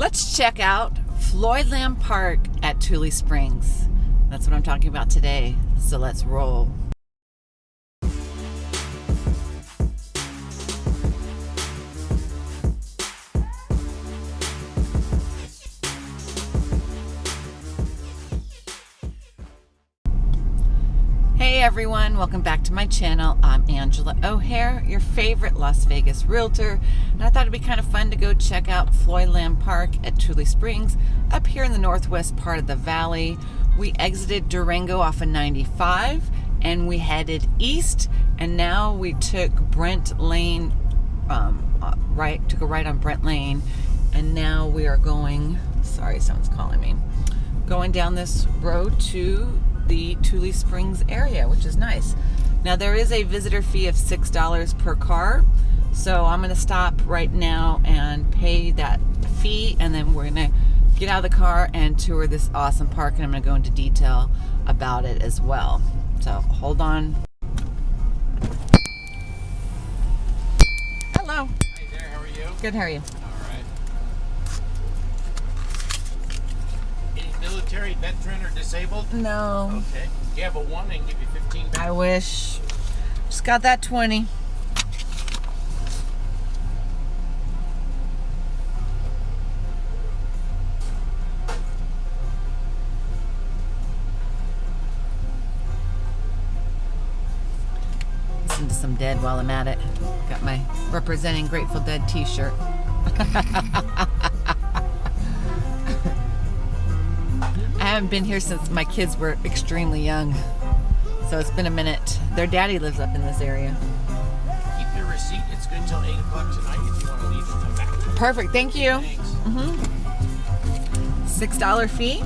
Let's check out Floyd Floydland Park at Tule Springs. That's what I'm talking about today. So let's roll. Hey everyone, welcome back to my channel. I'm Angela O'Hare, your favorite Las Vegas realtor. And I thought it'd be kind of fun to go check out Floyd Lamb Park at Tule Springs up here in the northwest part of the valley. We exited Durango off of 95 and we headed east and now we took Brent Lane, um, uh, right, took a right on Brent Lane and now we are going, sorry, someone's calling me, going down this road to the Tule Springs area, which is nice. Now there is a visitor fee of $6 per car. So I'm gonna stop right now and pay that fee and then we're gonna get out of the car and tour this awesome park and I'm gonna go into detail about it as well. So hold on. Hello. Hey there, how are you? Good, how are you? Military, veteran, or disabled? No. Okay. You have a one and give you 15 back. I wish. Just got that 20. Listen to some Dead while I'm at it. Got my representing Grateful Dead t-shirt. haven't been here since my kids were extremely young. So it's been a minute. Their daddy lives up in this area. Keep your receipt. It's good till 8 o'clock tonight if you want to leave and come back. Perfect. Thank you. Mm -hmm. $6 fee.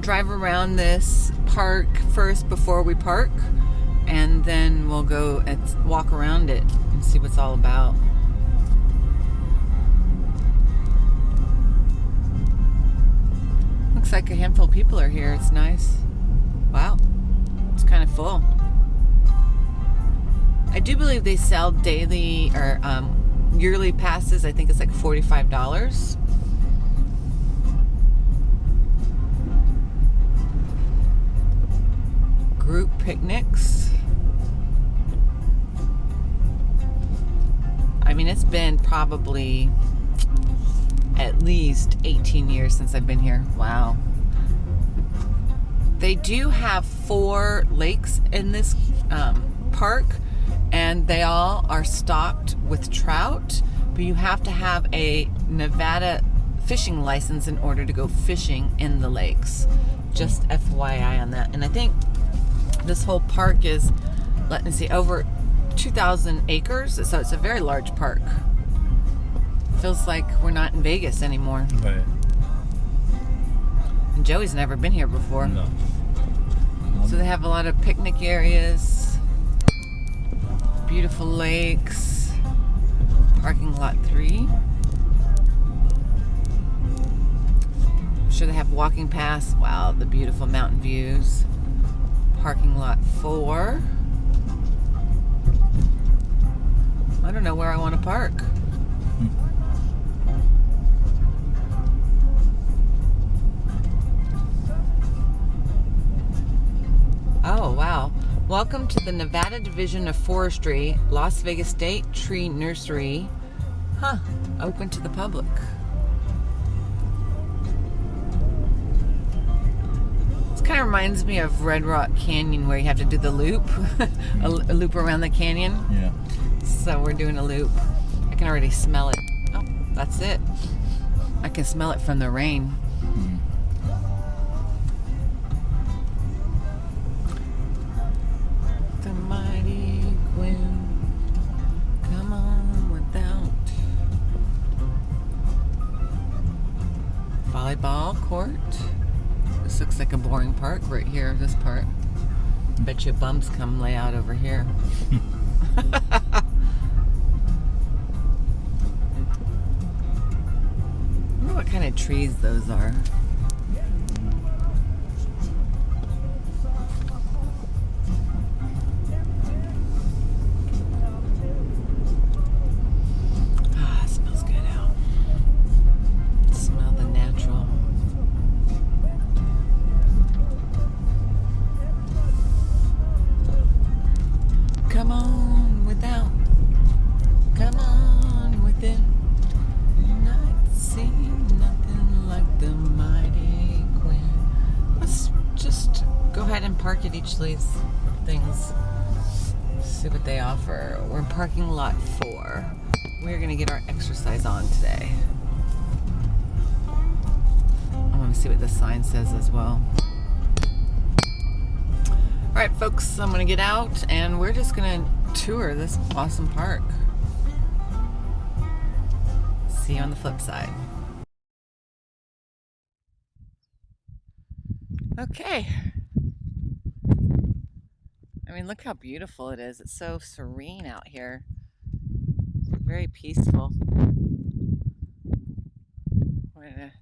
Drive around this park first before we park and then we'll go and walk around it and see what's all about. Looks like a handful of people are here. It's nice. Wow. It's kind of full. I do believe they sell daily or um, yearly passes. I think it's like $45. Group picnics. I mean, it's been probably at least 18 years since I've been here. Wow. They do have four lakes in this um, park, and they all are stocked with trout, but you have to have a Nevada fishing license in order to go fishing in the lakes. Just FYI on that. And I think this whole park is, let me see, over 2,000 acres. So it's a very large park. Feels like we're not in Vegas anymore. Right. And Joey's never been here before. No. So they have a lot of picnic areas, beautiful lakes, parking lot three. I'm sure they have walking paths. Wow, the beautiful mountain views parking lot four. I don't know where I want to park. Oh, wow. Welcome to the Nevada Division of Forestry, Las Vegas State Tree Nursery. Huh, open to the public. Kind of reminds me of Red Rock Canyon where you have to do the loop, a, a, loop around the canyon. Yeah. So we're doing a loop. I can already smell it. Oh, that's it. I can smell it from the rain. Right here, this part. Bet you bums come lay out over here. wonder what kind of trees those are. See what the sign says as well. All right, folks, I'm gonna get out and we're just gonna tour this awesome park. See you on the flip side. Okay. I mean, look how beautiful it is. It's so serene out here. Very peaceful. We're, gonna,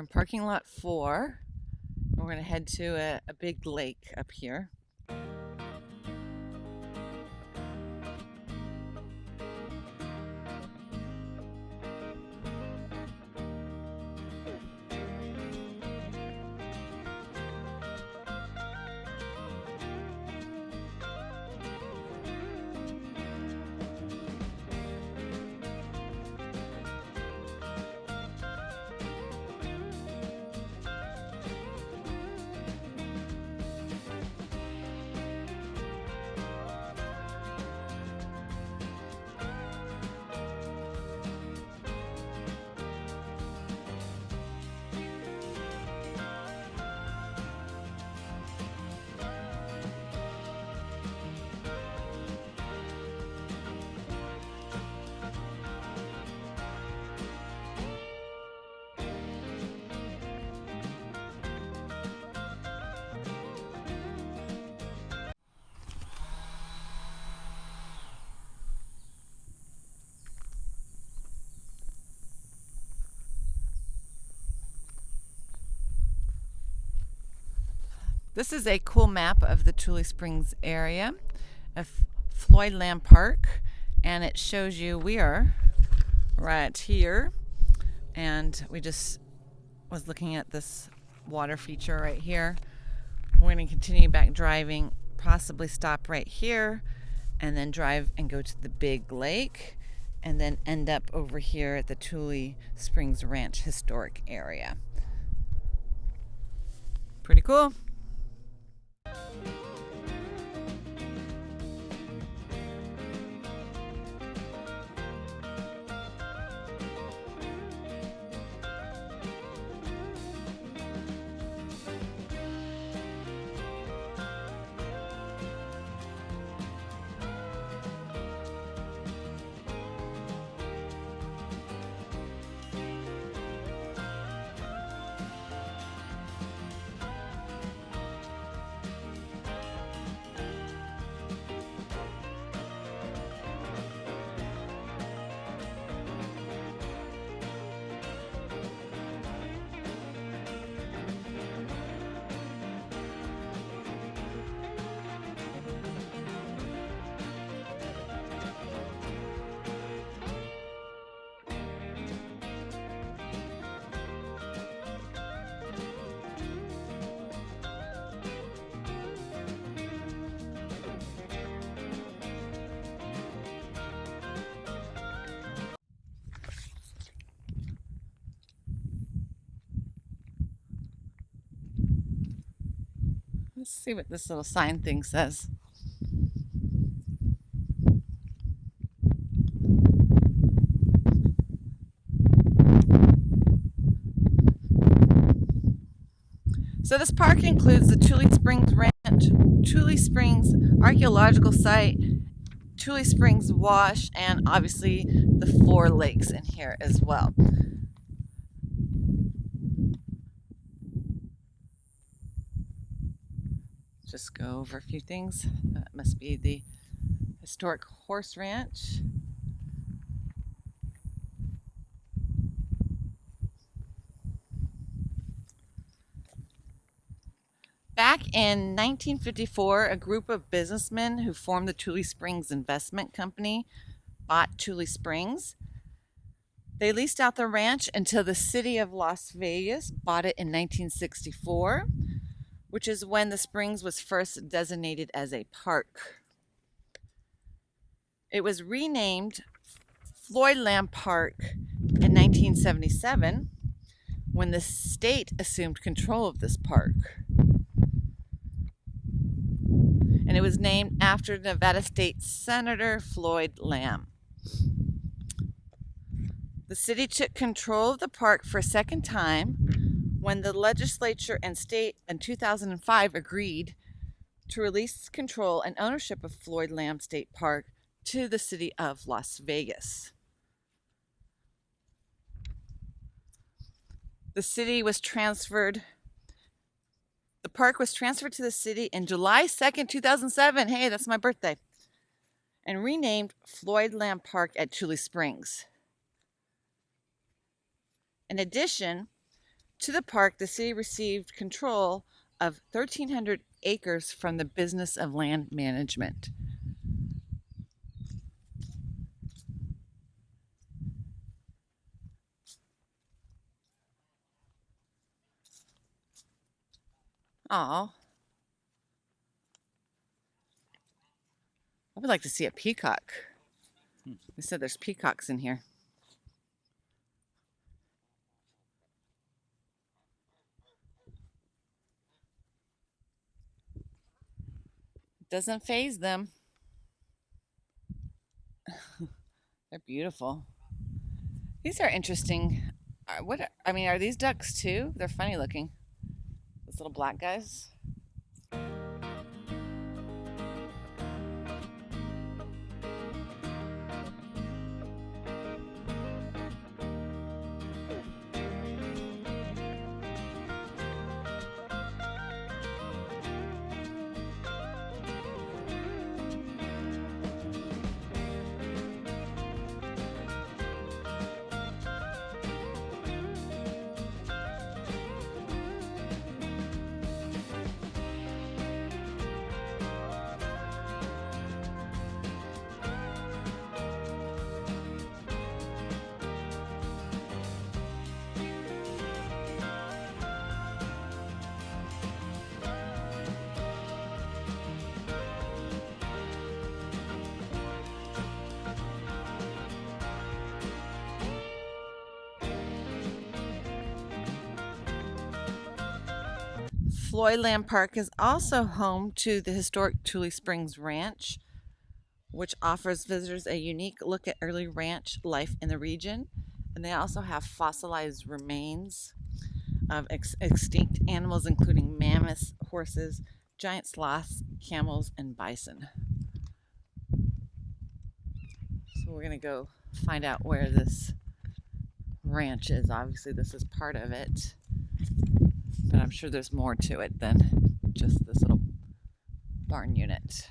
we're in parking lot four. We're going to head to a, a big lake up here. This is a cool map of the Tule Springs area of Floyd Lamb Park and it shows you we are right here and we just was looking at this water feature right here. We're going to continue back driving, possibly stop right here and then drive and go to the big lake and then end up over here at the Tule Springs Ranch Historic Area. Pretty cool. Bye. Let's see what this little sign thing says. So this park includes the Tule Springs Ranch, Tule Springs Archaeological Site, Tule Springs Wash, and obviously the four lakes in here as well. Just go over a few things. That must be the historic horse ranch. Back in 1954, a group of businessmen who formed the Tule Springs Investment Company bought Tule Springs. They leased out the ranch until the city of Las Vegas bought it in 1964, which is when the Springs was first designated as a park. It was renamed Floyd Lamb Park in 1977 when the state assumed control of this park. And it was named after Nevada State Senator Floyd Lamb. The city took control of the park for a second time when the legislature and state in 2005 agreed to release control and ownership of Floyd Lamb State Park to the city of Las Vegas. The city was transferred, the park was transferred to the city in July 2nd, 2007. Hey, that's my birthday. And renamed Floyd Lamb Park at Tule Springs. In addition to the park, the city received control of 1,300 acres from the Business of Land Management. Oh. I would like to see a peacock. Hmm. They said there's peacocks in here. Doesn't phase them. They're beautiful. These are interesting. Uh, what I mean, are these ducks too? They're funny looking. Those little black guys. Floyd Lamb Park is also home to the historic Tule Springs Ranch, which offers visitors a unique look at early ranch life in the region. And they also have fossilized remains of ex extinct animals, including mammoths, horses, giant sloths, camels, and bison. So we're going to go find out where this ranch is. Obviously, this is part of it. But I'm sure there's more to it than just this little barn unit.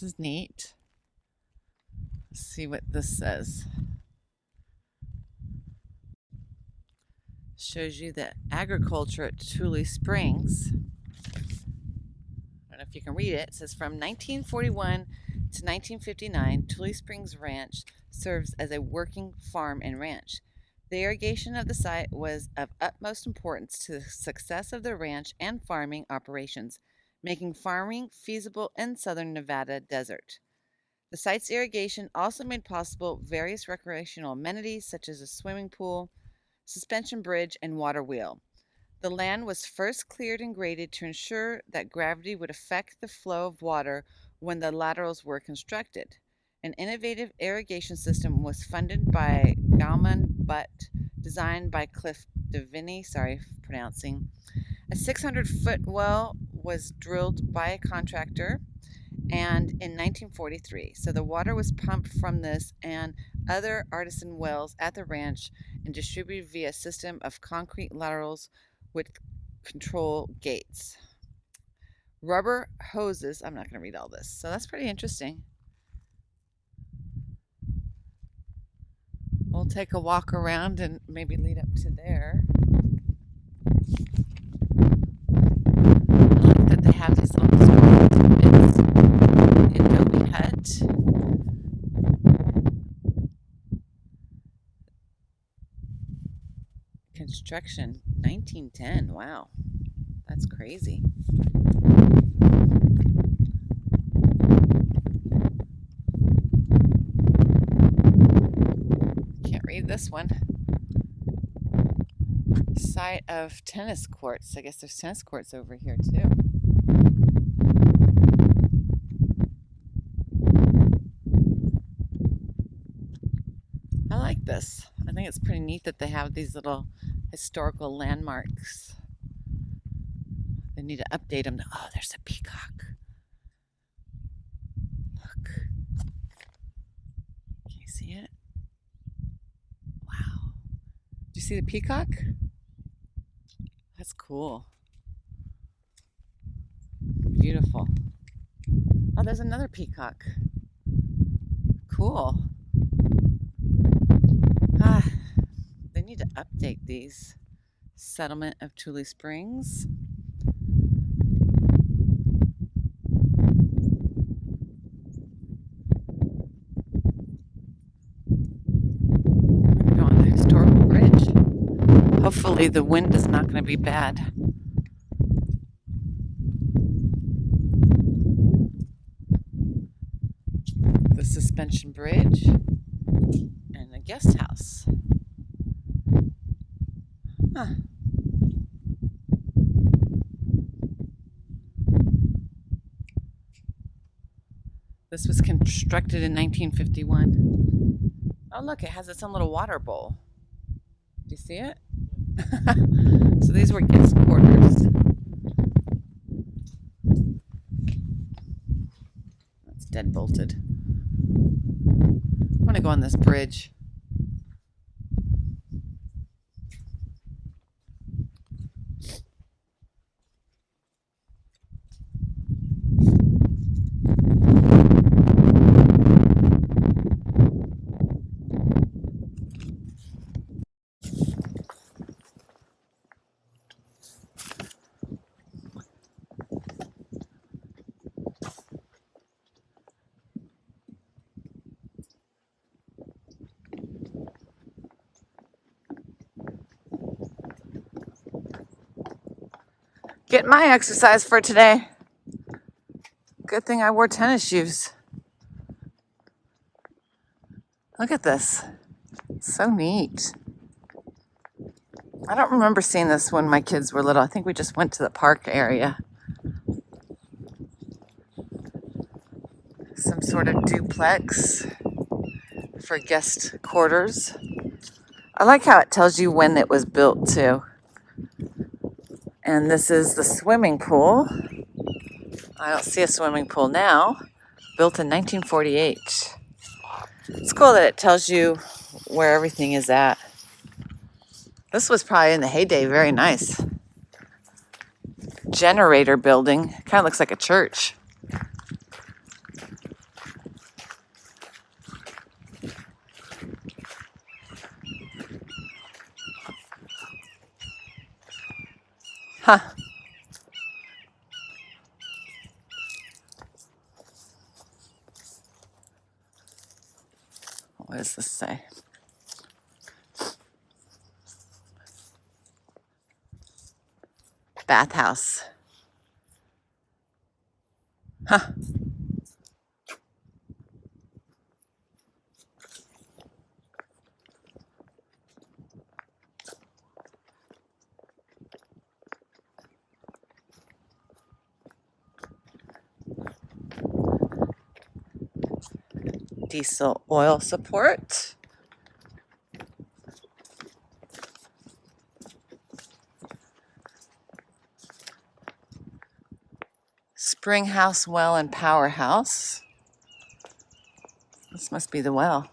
This is neat. see what this says. Shows you the agriculture at Tule Springs. I don't know if you can read it. It says from 1941 to 1959, Tule Springs Ranch serves as a working farm and ranch. The irrigation of the site was of utmost importance to the success of the ranch and farming operations, making farming feasible in southern Nevada desert. The site's irrigation also made possible various recreational amenities such as a swimming pool, suspension bridge, and water wheel. The land was first cleared and graded to ensure that gravity would affect the flow of water when the laterals were constructed. An innovative irrigation system was funded by Goumond Butt, designed by Cliff Deviney, sorry pronouncing. A 600 foot well was drilled by a contractor and in 1943. So the water was pumped from this and other artesian wells at the ranch and distributed via a system of concrete laterals with control gates. Rubber hoses, I'm not going to read all this, so that's pretty interesting. We'll take a walk around and maybe lead up to there. I like that they have these little bits. Adobe hut. Construction 1910. Wow. That's crazy. Can't read this one. Site of tennis courts. I guess there's tennis courts over here too. I like this. I think it's pretty neat that they have these little historical landmarks. They need to update them. Oh, there's a peacock. Look. Can you see it? Wow. Do you see the peacock? That's cool. Beautiful. Oh, there's another peacock. Cool. Ah, to update these. Settlement of Tule Springs. Going on a historical bridge. Hopefully the wind is not going to be bad. The suspension bridge and the guest house. Huh. This was constructed in 1951. Oh look, it has its own little water bowl. Do you see it? so these were guest quarters. That's dead bolted. I want to go on this bridge. Get my exercise for today. Good thing I wore tennis shoes. Look at this. So neat. I don't remember seeing this when my kids were little. I think we just went to the park area. Some sort of duplex for guest quarters. I like how it tells you when it was built too. And this is the swimming pool. I don't see a swimming pool now. Built in 1948. It's cool that it tells you where everything is at. This was probably in the heyday very nice. Generator building. Kind of looks like a church. Huh. What does this say? Bathhouse. Huh. Diesel oil support. Springhouse Well and Powerhouse. This must be the well.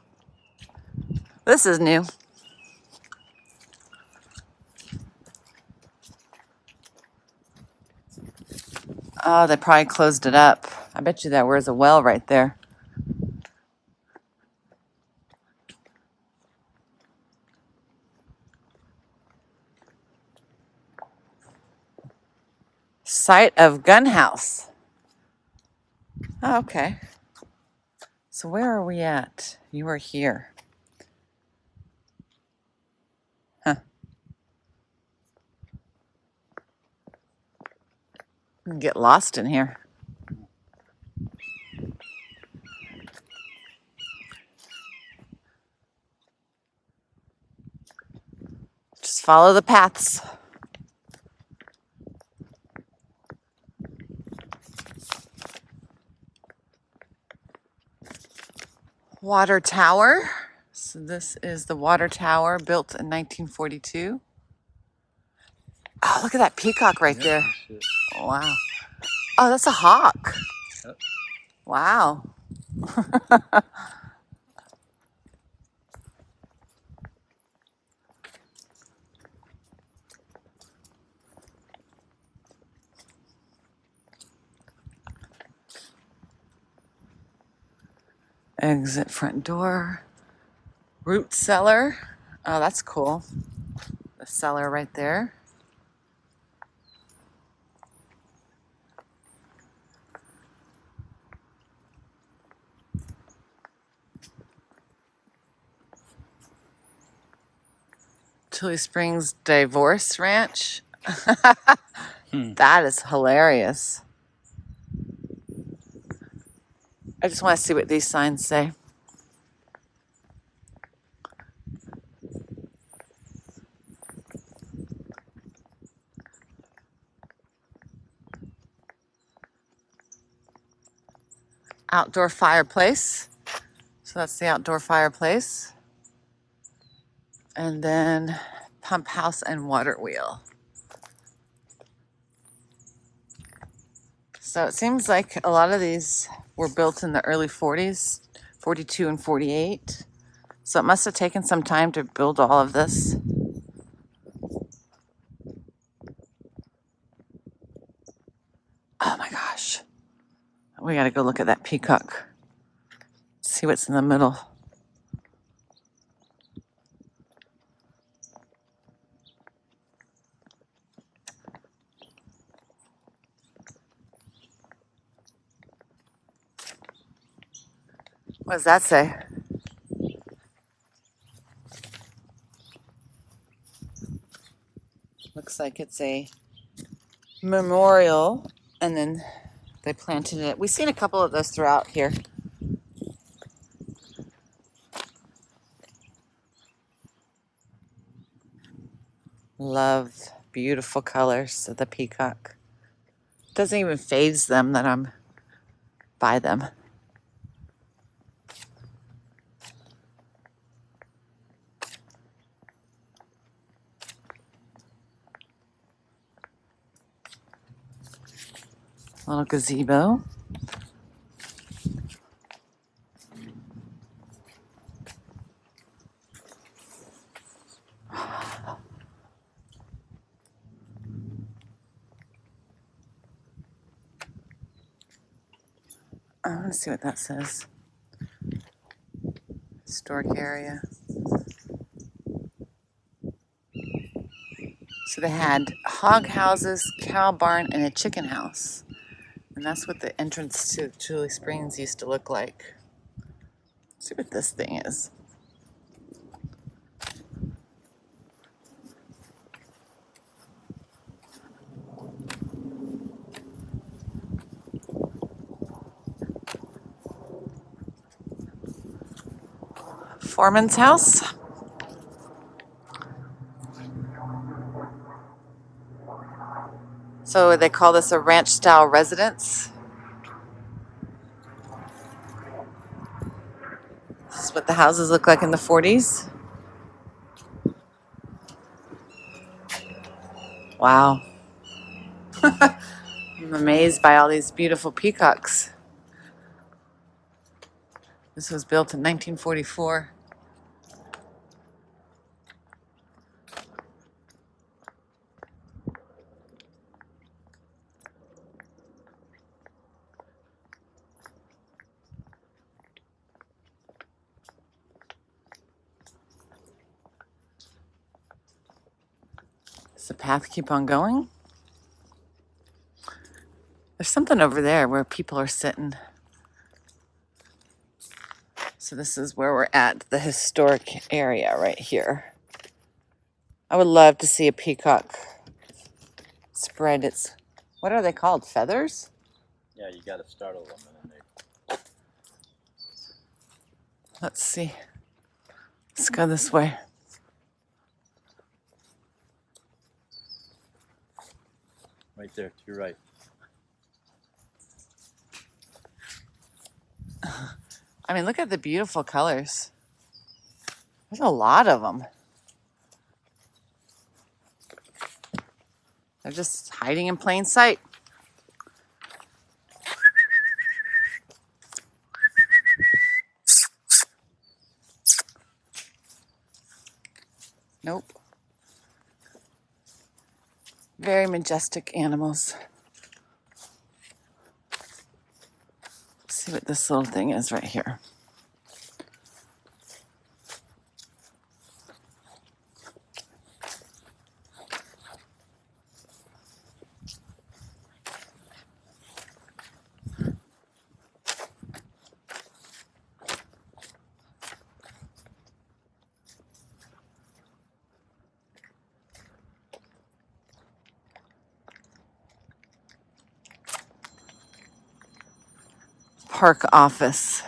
This is new. Oh, they probably closed it up. I bet you that was a well right there. Site of gun house. Oh, okay. So where are we at? You are here. Huh. Get lost in here. Just follow the paths. Water tower. So this is the water tower built in 1942. Oh, look at that peacock right there. Shit. Wow. Oh, that's a hawk. Yep. Wow. Exit front door. Root cellar. Oh, that's cool. The cellar right there. Tule Springs Divorce Ranch. Hmm. That is hilarious. I just want to see what these signs say. Outdoor fireplace. So that's the outdoor fireplace. And then pump house and water wheel. So it seems like a lot of these were built in the early 40s, 42 and 48. So it must have taken some time to build all of this. Oh my gosh. We got to go look at that peacock. See what's in the middle. What does that say? Looks like it's a memorial, and then they planted it. We've seen a couple of those throughout here. Love beautiful colors of the peacock. Doesn't even phase them that I'm by them. Little gazebo. I want to see what that says. Historic area. So they had hog houses, cow barn, and a chicken house. And that's what the entrance to Tule Springs used to look like. Let's see what this thing is. Foreman's house. So they call this a ranch style residence. This is what the houses look like in the 40s. Wow. I'm amazed by all these beautiful peacocks. This was built in 1944. Path keep on going? There's something over there where people are sitting. So this is where we're at, the historic area right here. I would love to see a peacock spread its, what are they called, feathers? Yeah, you got to startle them and then they. Let's see. Let's go this way. Right there, to your right. I mean, look at the beautiful colors. There's a lot of them. They're just hiding in plain sight. Very majestic animals. Let's see what this little thing is right here. Park office.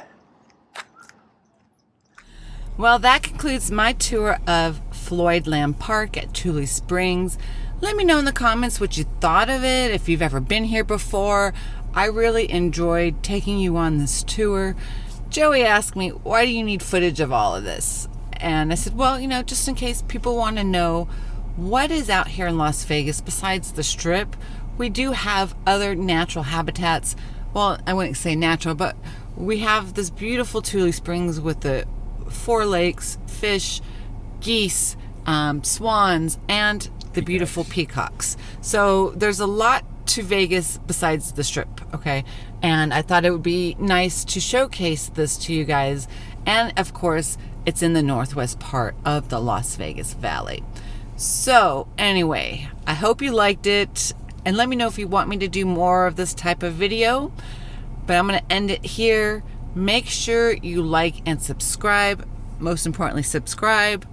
Well, that concludes my tour of Floyd Lamb Park at Tule Springs. Let me know in the comments what you thought of it, if you've ever been here before. I really enjoyed taking you on this tour. Joey asked me, why do you need footage of all of this? And I said, well, you know, just in case people want to know what is out here in Las Vegas besides the strip, we do have other natural habitats. Well, I wouldn't say natural, but we have this beautiful Tule Springs with the four lakes, fish, geese, um, swans, and the beautiful peacocks. So there's a lot to Vegas besides the strip, okay? And I thought it would be nice to showcase this to you guys. And of course, it's in the northwest part of the Las Vegas Valley. So, anyway, I hope you liked it. And let me know if you want me to do more of this type of video. But I'm going to end it here. Make sure you like and subscribe. Most importantly, subscribe.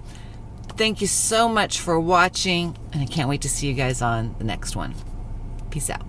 Thank you so much for watching, and I can't wait to see you guys on the next one. Peace out.